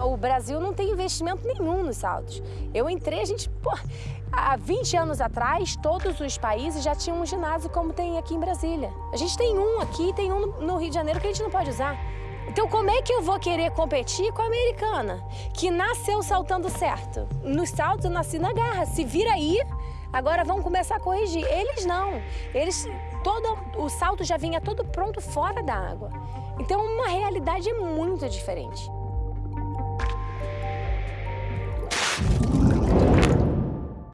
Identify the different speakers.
Speaker 1: O Brasil não tem investimento nenhum nos saltos. Eu entrei, a gente, pô, há 20 anos atrás, todos os países já tinham um ginásio como tem aqui em Brasília. A gente tem um aqui, tem um no Rio de Janeiro que a gente não pode usar. Então como é que eu vou querer competir com a americana, que nasceu saltando certo? Nos saltos eu nasci na garra, se vira aí, agora vão começar a corrigir. Eles não, eles, todo, o salto já vinha todo pronto fora da água. Então uma realidade é muito diferente.